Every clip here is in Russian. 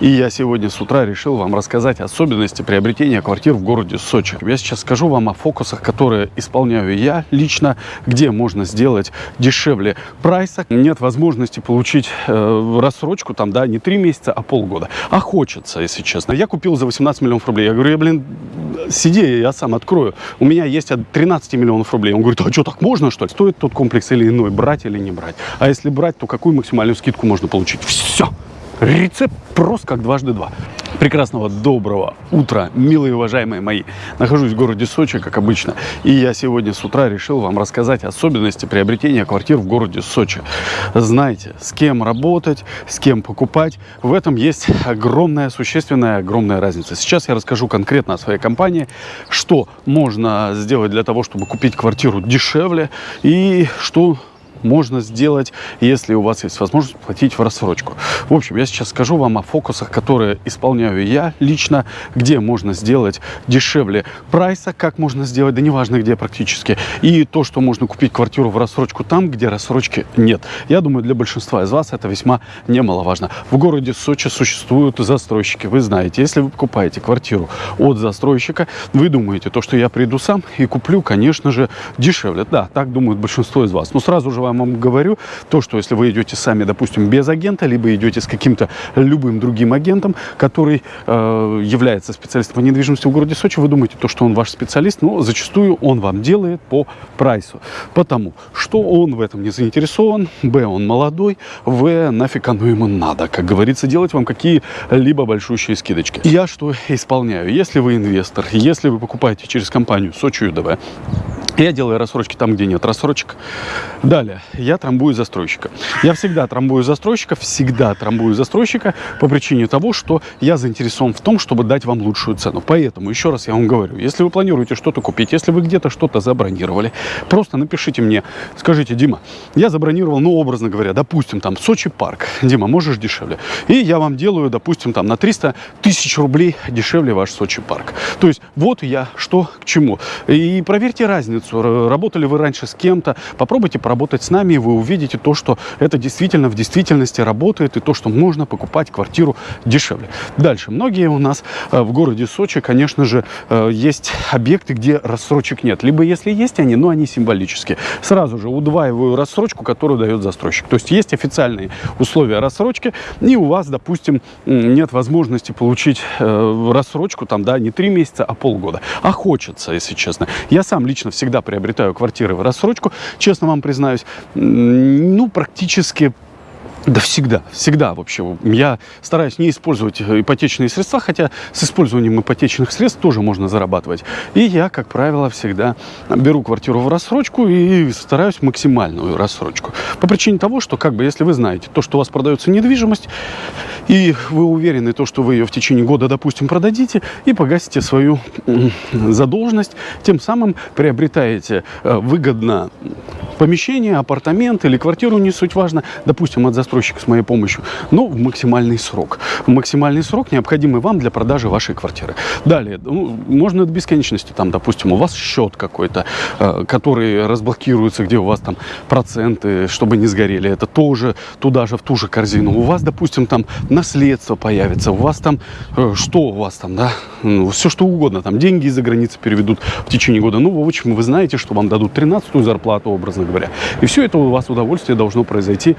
И я сегодня с утра решил вам рассказать особенности приобретения квартир в городе Сочи. Я сейчас скажу вам о фокусах, которые исполняю я лично, где можно сделать дешевле прайса. Нет возможности получить э, рассрочку там, да, не 3 месяца, а полгода. А хочется, если честно. Я купил за 18 миллионов рублей. Я говорю, я, блин, сиди, я сам открою. У меня есть от 13 миллионов рублей. Он говорит, а что, так можно, что ли? Стоит тот комплекс или иной, брать или не брать? А если брать, то какую максимальную скидку можно получить? Все! Рецепт прост как дважды два. Прекрасного доброго утра, милые уважаемые мои. Нахожусь в городе Сочи, как обычно. И я сегодня с утра решил вам рассказать особенности приобретения квартир в городе Сочи. Знаете, с кем работать, с кем покупать. В этом есть огромная, существенная, огромная разница. Сейчас я расскажу конкретно о своей компании, что можно сделать для того, чтобы купить квартиру дешевле и что можно сделать, если у вас есть возможность платить в рассрочку. В общем, я сейчас скажу вам о фокусах, которые исполняю я лично, где можно сделать дешевле прайса, как можно сделать, да неважно где практически, и то, что можно купить квартиру в рассрочку там, где рассрочки нет. Я думаю, для большинства из вас это весьма немаловажно. В городе Сочи существуют застройщики, вы знаете, если вы покупаете квартиру от застройщика, вы думаете, то, что я приду сам и куплю, конечно же, дешевле. Да, так думают большинство из вас. Но сразу же вам вам говорю, то, что если вы идете сами, допустим, без агента, либо идете с каким-то любым другим агентом, который э, является специалистом по недвижимости в городе Сочи, вы думаете, то, что он ваш специалист, но зачастую он вам делает по прайсу. Потому что он в этом не заинтересован, б, он молодой, в, нафиг оно ему надо, как говорится, делать вам какие-либо большущие скидочки. Я что исполняю? Если вы инвестор, если вы покупаете через компанию Сочи ЮДВ, я делаю рассрочки там, где нет рассрочек. Далее, я трамбую застройщика. Я всегда трамбую застройщика, всегда трамбую застройщика по причине того, что я заинтересован в том, чтобы дать вам лучшую цену. Поэтому, еще раз я вам говорю, если вы планируете что-то купить, если вы где-то что-то забронировали, просто напишите мне, скажите, Дима, я забронировал, ну, образно говоря, допустим, там, Сочи парк. Дима, можешь дешевле? И я вам делаю, допустим, там, на 300 тысяч рублей дешевле ваш Сочи парк. То есть, вот я что к чему. И проверьте разницу разницу. Работали вы раньше с кем-то, попробуйте поработать с нами, и вы увидите то, что это действительно в действительности работает, и то, что можно покупать квартиру дешевле. Дальше. Многие у нас э, в городе Сочи, конечно же, э, есть объекты, где рассрочек нет. Либо если есть они, но они символические. Сразу же удваиваю рассрочку, которую дает застройщик. То есть есть официальные условия рассрочки, и у вас, допустим, нет возможности получить э, рассрочку там, да, не три месяца, а полгода. А хочется, если честно. Я сам лично всегда всегда приобретаю квартиры в рассрочку, честно вам признаюсь, ну, практически да всегда, всегда вообще. Я стараюсь не использовать ипотечные средства, хотя с использованием ипотечных средств тоже можно зарабатывать. И я, как правило, всегда беру квартиру в рассрочку и стараюсь максимальную рассрочку. По причине того, что, как бы, если вы знаете, то, что у вас продается недвижимость, и вы уверены, то, что вы ее в течение года, допустим, продадите и погасите свою задолженность, тем самым приобретаете э, выгодно помещение, апартамент или квартиру, не суть важно, допустим, от застройщика с моей помощью, но в максимальный срок. В максимальный срок, необходимый вам для продажи вашей квартиры. Далее, ну, можно до бесконечности, там, допустим, у вас счет какой-то, э, который разблокируется, где у вас там проценты, чтобы не сгорели, это тоже туда же, в ту же корзину. У вас, допустим, там наследство появится, у вас там, э, что у вас там, да, ну, все что угодно, там деньги из-за границы переведут в течение года. Ну, в общем, вы знаете, что вам дадут 13-ю зарплату, образно говоря. И все это у вас удовольствие должно произойти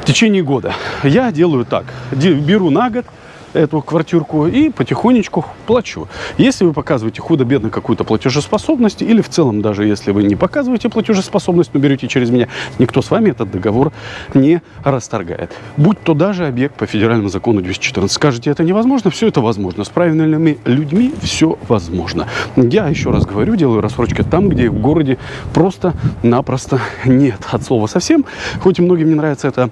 в течение года. Я делаю так, беру на год, эту квартирку и потихонечку плачу. Если вы показываете худо-бедно какую-то платежеспособность, или в целом даже если вы не показываете платежеспособность, но берете через меня, никто с вами этот договор не расторгает. Будь то даже объект по федеральному закону 214. Скажете, это невозможно, все это возможно. С правильными людьми все возможно. Я еще раз говорю, делаю рассрочки там, где в городе просто-напросто нет от слова совсем. Хоть и многим не нравится это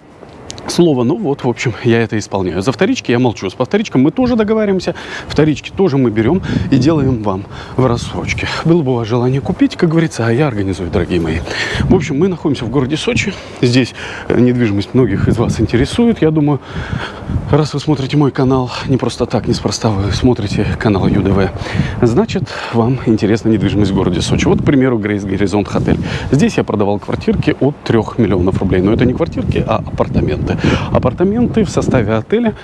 слово. Ну вот, в общем, я это исполняю. За вторички я молчу. С повторичком мы тоже договариваемся. Вторички тоже мы берем и делаем вам в рассрочке. Было бы у вас желание купить, как говорится, а я организую, дорогие мои. В общем, мы находимся в городе Сочи. Здесь э, недвижимость многих из вас интересует. Я думаю, раз вы смотрите мой канал, не просто так, неспроста вы смотрите канал ЮДВ, значит, вам интересна недвижимость в городе Сочи. Вот, к примеру, Грейс Горизонт Хотель. Здесь я продавал квартирки от 3 миллионов рублей. Но это не квартирки, а апартаменты. Апартаменты в составе отеля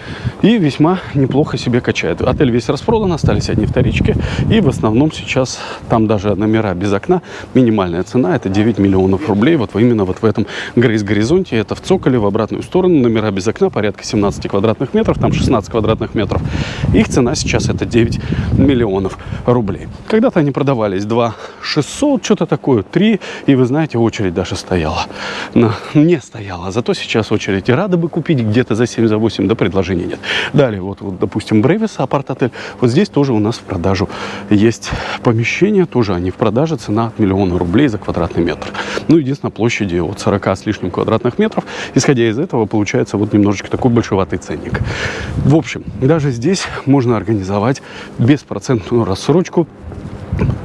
и весьма неплохо себе качает. Отель весь распродан, остались одни вторички. И в основном сейчас там даже номера без окна. Минимальная цена это 9 миллионов рублей. Вот именно вот в этом Грейс-горизонте. Это в Цоколе, в обратную сторону. Номера без окна порядка 17 квадратных метров. Там 16 квадратных метров. Их цена сейчас это 9 миллионов рублей. Когда-то они продавались 2 600, что-то такое, 3. И вы знаете, очередь даже стояла. Не стояла. Зато сейчас очередь и рады бы купить где-то за 7, за 8, да предложений нет. Далее, вот, вот допустим, Бревис, апарт-отель. Вот здесь тоже у нас в продажу есть помещение, тоже они в продаже, цена от миллиона рублей за квадратный метр. Ну, единственное, площади от 40 с лишним квадратных метров. Исходя из этого, получается вот немножечко такой большеватый ценник. В общем, даже здесь можно организовать беспроцентную рассрочку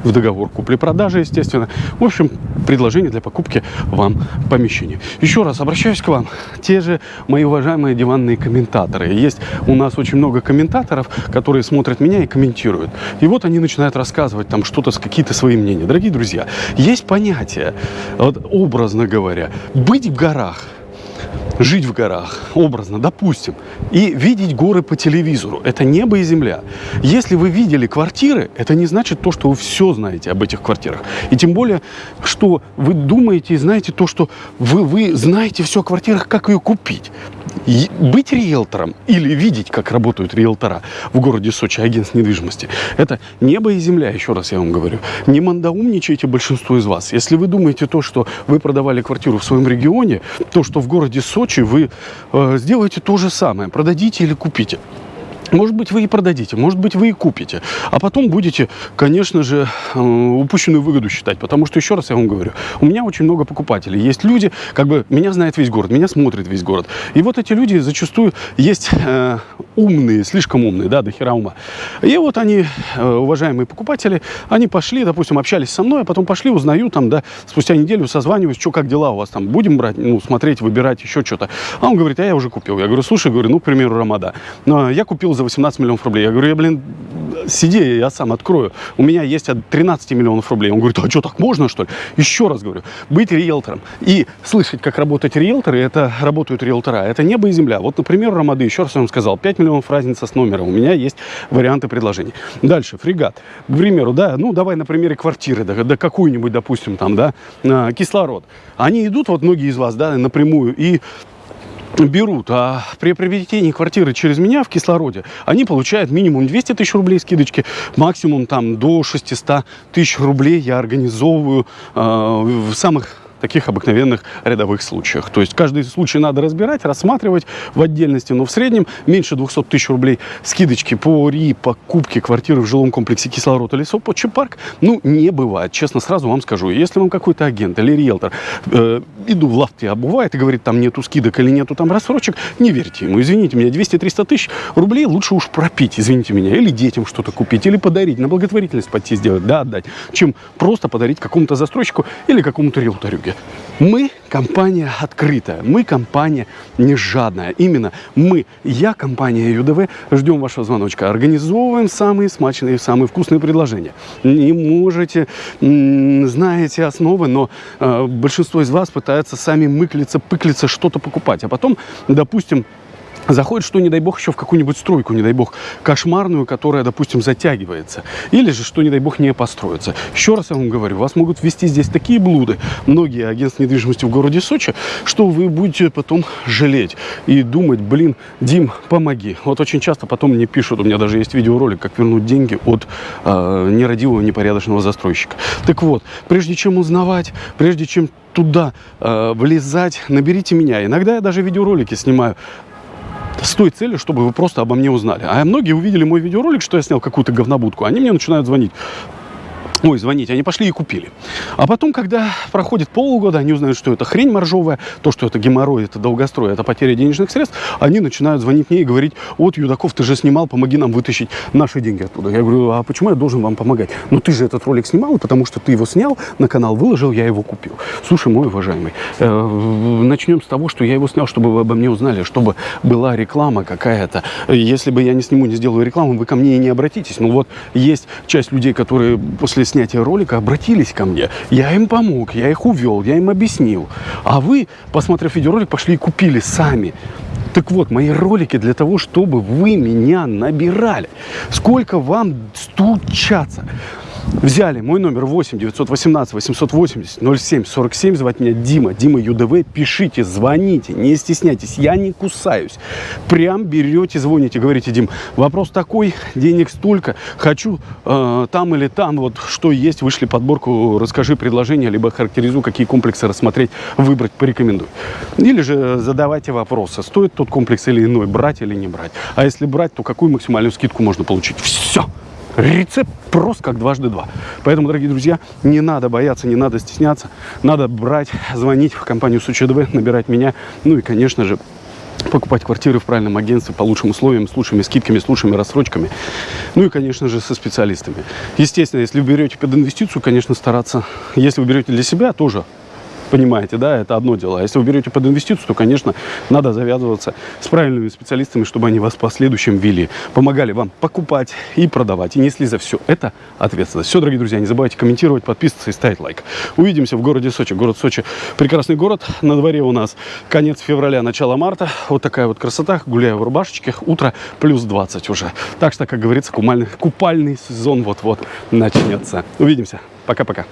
в договор купли-продажи, естественно. В общем, предложение для покупки вам помещения. Еще раз обращаюсь к вам. Те же мои уважаемые диванные комментаторы. Есть у нас очень много комментаторов, которые смотрят меня и комментируют. И вот они начинают рассказывать там что-то, какие-то свои мнения. Дорогие друзья, есть понятие, вот, образно говоря, быть в горах – жить в горах, образно, допустим, и видеть горы по телевизору. Это небо и земля. Если вы видели квартиры, это не значит то, что вы все знаете об этих квартирах. И тем более, что вы думаете и знаете то, что вы, вы знаете все о квартирах, как ее купить быть риэлтором или видеть, как работают риэлтора в городе Сочи, агентств недвижимости, это небо и земля, еще раз я вам говорю. Не мандаумничайте большинство из вас. Если вы думаете то, что вы продавали квартиру в своем регионе, то, что в городе Сочи вы э, сделаете то же самое, продадите или купите. Может быть, вы и продадите, может быть, вы и купите. А потом будете, конечно же, э, упущенную выгоду считать. Потому что, еще раз я вам говорю, у меня очень много покупателей. Есть люди, как бы, меня знает весь город, меня смотрит весь город. И вот эти люди зачастую есть э, умные, слишком умные, да, до хера ума. И вот они, э, уважаемые покупатели, они пошли, допустим, общались со мной, а потом пошли, узнаю там, да, спустя неделю созваниваюсь, что, как дела у вас там, будем брать, ну, смотреть, выбирать, еще что-то. А он говорит, а я уже купил. Я говорю, слушай, говорю, ну, к примеру, Рамада. Я купил за 18 миллионов рублей. Я говорю, я, блин, сиди, я сам открою. У меня есть от 13 миллионов рублей. Он говорит, а что, так можно, что ли? Еще раз говорю, быть риэлтором и слышать, как работать риэлторы, это работают риэлтора, это небо и земля. Вот, например, Рамады, еще раз я вам сказал, 5 миллионов разница с номером. У меня есть варианты предложений. Дальше, фрегат. К примеру, да, ну, давай на примере квартиры, да, да какую-нибудь, допустим, там, да, кислород. Они идут, вот многие из вас, да, напрямую, и берут, а при приобретении квартиры через меня в кислороде, они получают минимум 200 тысяч рублей скидочки, максимум там до 600 тысяч рублей я организовываю э, в самых таких обыкновенных рядовых случаях. То есть каждый случай надо разбирать, рассматривать в отдельности, но в среднем меньше 200 тысяч рублей скидочки по РИ, покупке квартиры в жилом комплексе кислород или Сопочи парк, ну, не бывает. Честно, сразу вам скажу. Если вам какой-то агент или риэлтор э, иду в лавке обувает и говорит, там нету скидок или нету там рассрочек, не верьте ему. Извините меня, 200-300 тысяч рублей лучше уж пропить, извините меня, или детям что-то купить, или подарить, на благотворительность пойти сделать, да, отдать, чем просто подарить какому-то застройщику или какому-то риэлторюге дороге. Мы компания открытая, мы компания не жадная. Именно мы, я, компания ЮДВ, ждем вашего звоночка. Организовываем самые смачные, самые вкусные предложения. Не можете, знаете основы, но э, большинство из вас пытаются сами мыклиться, пыклиться, что-то покупать. А потом, допустим, заходит, что, не дай бог, еще в какую-нибудь стройку, не дай бог, кошмарную, которая, допустим, затягивается. Или же, что, не дай бог, не построится. Еще раз я вам говорю, вас могут ввести здесь такие блуды, многие агентства недвижимости в городе Сочи, что вы будете потом жалеть и думать, блин, Дим, помоги. Вот очень часто потом мне пишут, у меня даже есть видеоролик, как вернуть деньги от э, нерадивого, непорядочного застройщика. Так вот, прежде чем узнавать, прежде чем туда э, влезать, наберите меня. Иногда я даже видеоролики снимаю с той целью, чтобы вы просто обо мне узнали. А многие увидели мой видеоролик, что я снял какую-то говнобудку, они мне начинают звонить. Ой, звоните, они пошли и купили. А потом, когда проходит полгода, они узнают, что это хрень моржовая, то, что это геморрой, это долгострой, это потеря денежных средств, они начинают звонить мне и говорить, вот, Юдаков, ты же снимал, помоги нам вытащить наши деньги оттуда. Я говорю, а почему я должен вам помогать? Ну, ты же этот ролик снимал, потому что ты его снял, на канал выложил, я его купил. Слушай, мой уважаемый, э, начнем с того, что я его снял, чтобы вы обо мне узнали, чтобы была реклама какая-то. Если бы я не сниму, не сделаю рекламу, вы ко мне и не обратитесь. Ну, вот есть часть людей, которые после снятия ролика обратились ко мне. Я им помог, я их увел, я им объяснил. А вы, посмотрев видеоролик, пошли и купили сами. Так вот, мои ролики для того, чтобы вы меня набирали. Сколько вам стучаться? Взяли мой номер 8 918 880 07 47. Звать меня Дима. Дима ЮДВ. Пишите, звоните, не стесняйтесь. Я не кусаюсь. Прям берете, звоните, говорите, Дим, вопрос такой, денег столько, хочу э, там или там, вот что есть, вышли подборку, расскажи предложение, либо характеризуй, какие комплексы рассмотреть, выбрать, порекомендуй. Или же задавайте вопросы, стоит тот комплекс или иной, брать или не брать. А если брать, то какую максимальную скидку можно получить? Все. Рецепт прост, как дважды два. Поэтому, дорогие друзья, не надо бояться, не надо стесняться. Надо брать, звонить в компанию СУЧДВ, набирать меня. Ну и, конечно же, покупать квартиры в правильном агентстве по лучшим условиям, с лучшими скидками, с лучшими рассрочками. Ну и, конечно же, со специалистами. Естественно, если вы берете под инвестицию, конечно, стараться. Если вы берете для себя, тоже понимаете, да, это одно дело. А если вы берете под инвестицию, то, конечно, надо завязываться с правильными специалистами, чтобы они вас в последующем вели, помогали вам покупать и продавать, и несли за все это ответственность. Все, дорогие друзья, не забывайте комментировать, подписываться и ставить лайк. Увидимся в городе Сочи. Город Сочи прекрасный город. На дворе у нас конец февраля, начало марта. Вот такая вот красота. Гуляю в рубашечке. Утро плюс 20 уже. Так что, как говорится, купальный, купальный сезон вот-вот начнется. Увидимся. Пока-пока.